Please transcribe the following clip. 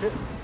Shit.